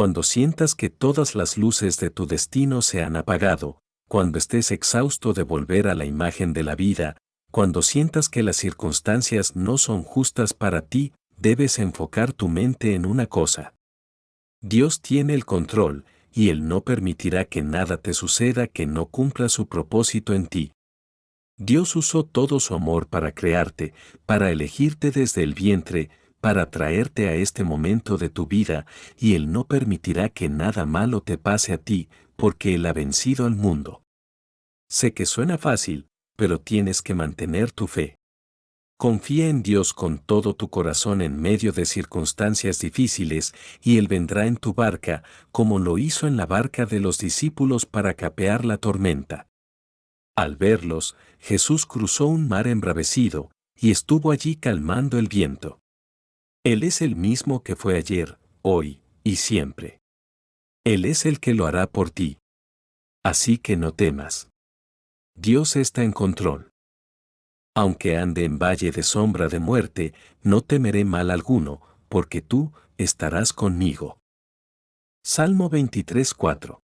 cuando sientas que todas las luces de tu destino se han apagado, cuando estés exhausto de volver a la imagen de la vida, cuando sientas que las circunstancias no son justas para ti, debes enfocar tu mente en una cosa. Dios tiene el control, y Él no permitirá que nada te suceda que no cumpla su propósito en ti. Dios usó todo su amor para crearte, para elegirte desde el vientre, para traerte a este momento de tu vida, y Él no permitirá que nada malo te pase a ti, porque Él ha vencido al mundo. Sé que suena fácil, pero tienes que mantener tu fe. Confía en Dios con todo tu corazón en medio de circunstancias difíciles, y Él vendrá en tu barca, como lo hizo en la barca de los discípulos para capear la tormenta. Al verlos, Jesús cruzó un mar embravecido, y estuvo allí calmando el viento. Él es el mismo que fue ayer, hoy y siempre. Él es el que lo hará por ti. Así que no temas. Dios está en control. Aunque ande en valle de sombra de muerte, no temeré mal alguno, porque tú estarás conmigo. Salmo 23:4